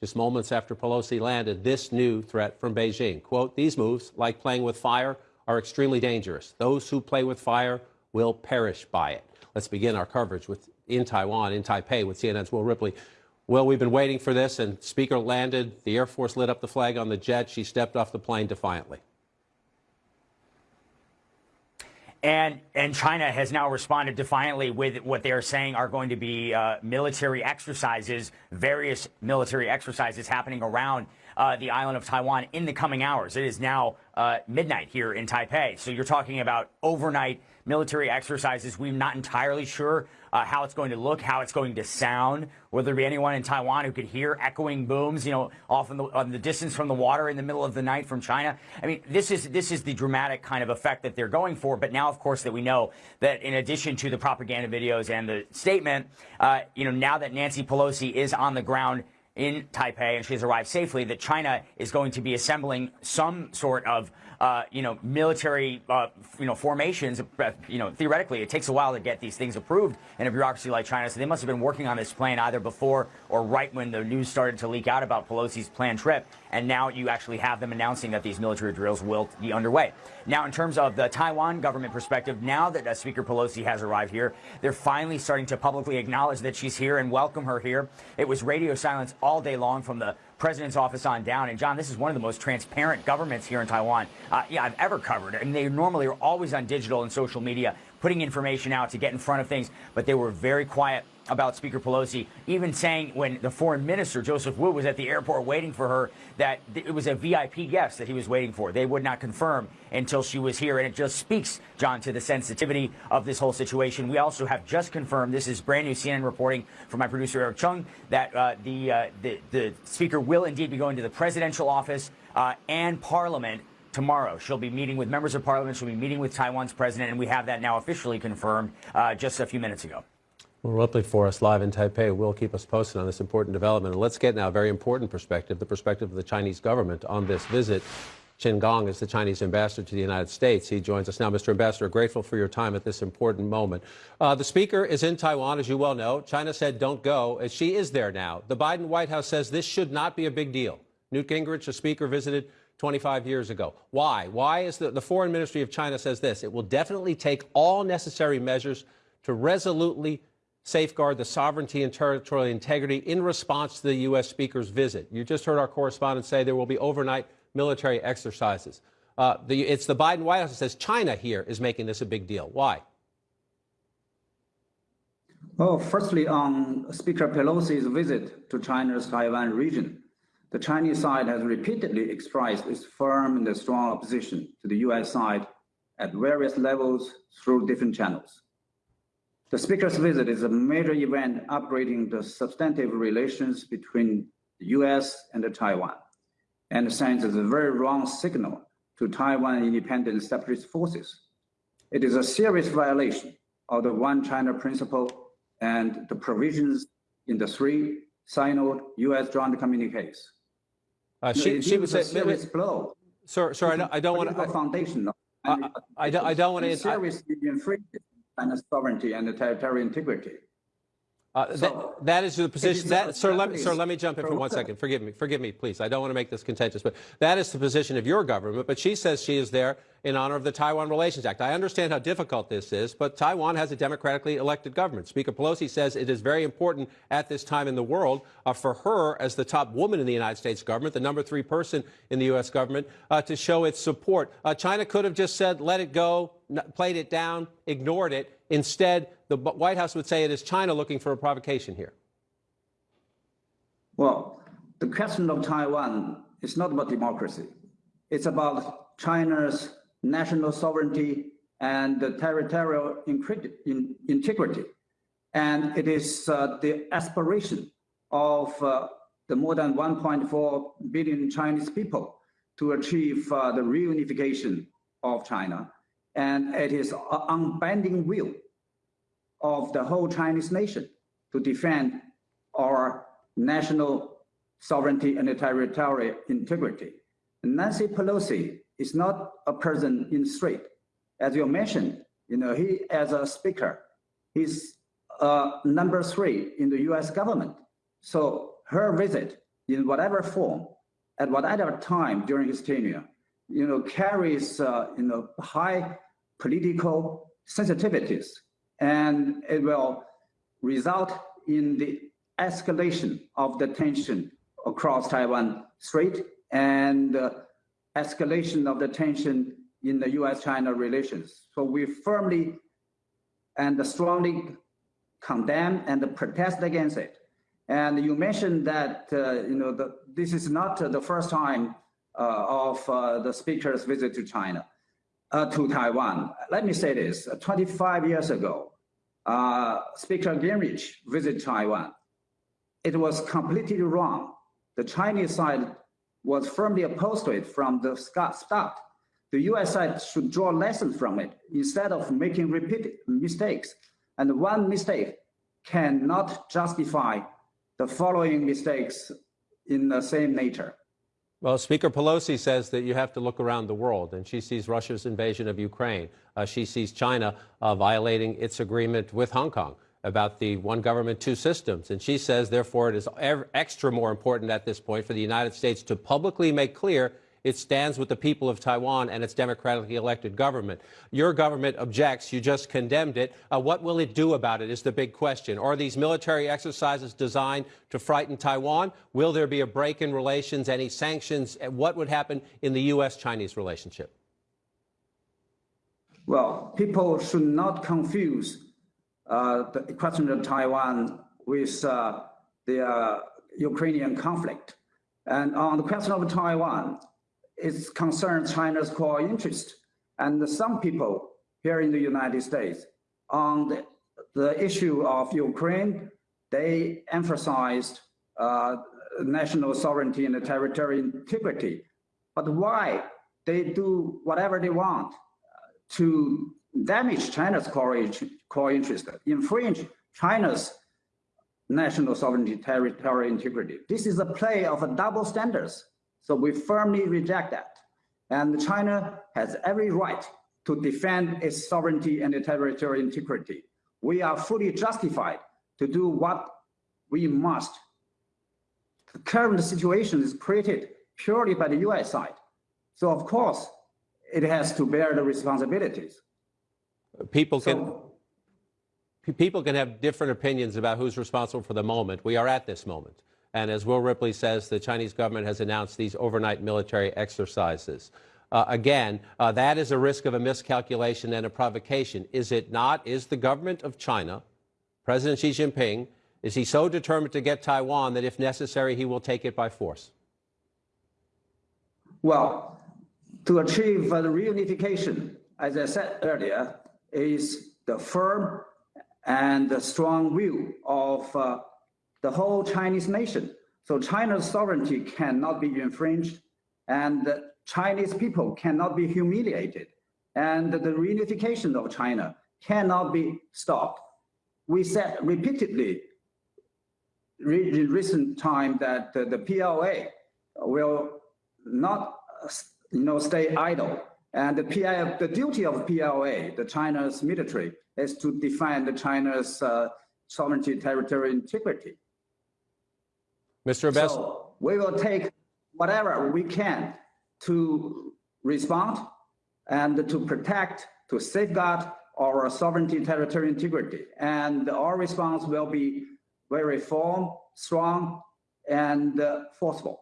just moments after Pelosi landed this new threat from Beijing. Quote, these moves, like playing with fire, are extremely dangerous. Those who play with fire will perish by it. Let's begin our coverage with in Taiwan, in Taipei, with CNN's Will Ripley. Well, we've been waiting for this, and Speaker landed. The Air Force lit up the flag on the jet. She stepped off the plane defiantly. And and China has now responded defiantly with what they are saying are going to be uh, military exercises, various military exercises happening around uh, the island of Taiwan in the coming hours. It is now uh, midnight here in Taipei, so you're talking about overnight military exercises. We're not entirely sure uh, how it's going to look, how it's going to sound. Will there be anyone in Taiwan who could hear echoing booms, you know, off in the, on the distance from the water in the middle of the night from China? I mean, this is this is the dramatic kind of effect that they're going for. But now, of course, that we know that in addition to the propaganda videos and the statement, uh, you know, now that Nancy Pelosi is on the ground in Taipei and she has arrived safely, that China is going to be assembling some sort of uh, you know, military, uh, you know, formations. Uh, you know, theoretically, it takes a while to get these things approved in a bureaucracy like China. So they must have been working on this plan either before or right when the news started to leak out about Pelosi's planned trip. And now you actually have them announcing that these military drills will be underway. Now, in terms of the Taiwan government perspective, now that uh, Speaker Pelosi has arrived here, they're finally starting to publicly acknowledge that she's here and welcome her here. It was radio silence all day long from the president's office on down. And John, this is one of the most transparent governments here in Taiwan, uh, yeah, I've ever covered. And they normally are always on digital and social media, putting information out to get in front of things, but they were very quiet about Speaker Pelosi, even saying when the foreign minister, Joseph Wu, was at the airport waiting for her, that it was a VIP guest that he was waiting for. They would not confirm until she was here. And it just speaks, John, to the sensitivity of this whole situation. We also have just confirmed, this is brand new CNN reporting from my producer, Eric Cheung, that uh, the, uh, the, the Speaker will indeed be going to the presidential office uh, and Parliament tomorrow. She'll be meeting with members of parliament. She'll be meeting with Taiwan's president, and we have that now officially confirmed uh, just a few minutes ago. Will, Ripley for us live in Taipei will keep us posted on this important development. And let's get now a very important perspective, the perspective of the Chinese government on this visit. Qin Gang is the Chinese ambassador to the United States. He joins us now. Mr. Ambassador, grateful for your time at this important moment. Uh, the speaker is in Taiwan, as you well know. China said don't go, she is there now. The Biden White House says this should not be a big deal. Newt Gingrich, the speaker, visited 25 years ago. Why? Why is the, the foreign ministry of China says this? It will definitely take all necessary measures to resolutely safeguard the sovereignty and territorial integrity in response to the U.S. Speaker's visit. You just heard our correspondent say there will be overnight military exercises. Uh, the, it's the Biden White House that says China here is making this a big deal. Why? Well, firstly, on Speaker Pelosi's visit to China's Taiwan region, the Chinese side has repeatedly expressed its firm and strong opposition to the U.S. side at various levels through different channels. The Speaker's visit is a major event upgrading the substantive relations between the US and Taiwan and sends a very wrong signal to Taiwan independent separatist forces. It is a serious violation of the One China principle and the provisions in the three Sino US joint communiques. Uh, she, she was a serious blow. Sir, sir, I don't, I don't want to. Foundation. I, I, I, don't, I don't want to. Seriously infringe China's sovereignty and the territorial integrity. Uh, so, that, that is the position. That, sir, let me, sir, let me jump in for one second. Forgive me. Forgive me, please. I don't want to make this contentious, but that is the position of your government. But she says she is there in honor of the Taiwan Relations Act. I understand how difficult this is, but Taiwan has a democratically elected government. Speaker Pelosi says it is very important at this time in the world uh, for her, as the top woman in the United States government, the number three person in the U.S. government, uh, to show its support. Uh, China could have just said, let it go, played it down, ignored it. Instead, the White House would say it is China looking for a provocation here. Well, the question of Taiwan is not about democracy. It's about China's national sovereignty and the territorial integrity. And it is uh, the aspiration of uh, the more than 1.4 billion Chinese people to achieve uh, the reunification of China and it is an unbending will of the whole Chinese nation to defend our national sovereignty and territorial integrity. Nancy Pelosi is not a person in street. As you mentioned, you know, he as a speaker, he's uh, number three in the US government. So her visit in whatever form, at whatever time during his tenure, you know, carries, uh, you know, high political sensitivities, and it will result in the escalation of the tension across Taiwan Strait and uh, escalation of the tension in the U.S.-China relations. So we firmly and strongly condemn and protest against it. And you mentioned that uh, you know the, this is not the first time of uh, the speaker's visit to China, uh, to Taiwan. Let me say this: 25 years ago, uh, Speaker Gingrich visited Taiwan. It was completely wrong. The Chinese side was firmly opposed to it from the start. The US side should draw lessons from it instead of making repeated mistakes. And one mistake cannot justify the following mistakes in the same nature. Well, Speaker Pelosi says that you have to look around the world, and she sees Russia's invasion of Ukraine. Uh, she sees China uh, violating its agreement with Hong Kong about the one government, two systems. And she says, therefore, it is extra more important at this point for the United States to publicly make clear it stands with the people of Taiwan and its democratically elected government. Your government objects. You just condemned it. Uh, what will it do about it is the big question. Are these military exercises designed to frighten Taiwan? Will there be a break in relations, any sanctions? What would happen in the U.S.-Chinese relationship? Well, people should not confuse uh, the question of Taiwan with uh, the uh, Ukrainian conflict. And on the question of Taiwan, it concerns China's core interest. And some people here in the United States on the, the issue of Ukraine, they emphasized uh, national sovereignty and territorial integrity. But why they do whatever they want to damage China's core, core interest, infringe China's national sovereignty, territorial integrity. This is a play of a double standards so we firmly reject that. And China has every right to defend its sovereignty and its territorial integrity. We are fully justified to do what we must. The current situation is created purely by the US side. So of course, it has to bear the responsibilities. People can, so, people can have different opinions about who's responsible for the moment. We are at this moment. And as Will Ripley says, the Chinese government has announced these overnight military exercises. Uh, again, uh, that is a risk of a miscalculation and a provocation. Is it not? Is the government of China, President Xi Jinping, is he so determined to get Taiwan that if necessary, he will take it by force? Well, to achieve uh, the reunification, as I said earlier, is the firm and the strong will of uh, the whole Chinese nation. So China's sovereignty cannot be infringed and the Chinese people cannot be humiliated and the reunification of China cannot be stopped. We said repeatedly in recent time that the PLA will not you know, stay idle. And the, PI, the duty of PLA, the China's military, is to defend China's uh, sovereignty, territorial integrity. Mr. Ambassador. So we will take whatever we can to respond and to protect, to safeguard our sovereignty, territorial integrity. And our response will be very firm, strong, and uh, forceful.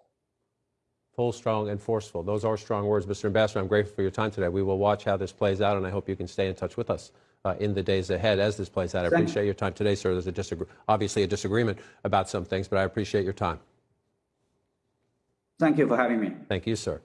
Full, strong, and forceful. Those are strong words, Mr. Ambassador. I'm grateful for your time today. We will watch how this plays out, and I hope you can stay in touch with us uh, in the days ahead as this plays out. I appreciate your time today, sir. There's a disagree- obviously a disagreement about some things, but I appreciate your time. Thank you for having me. Thank you, sir.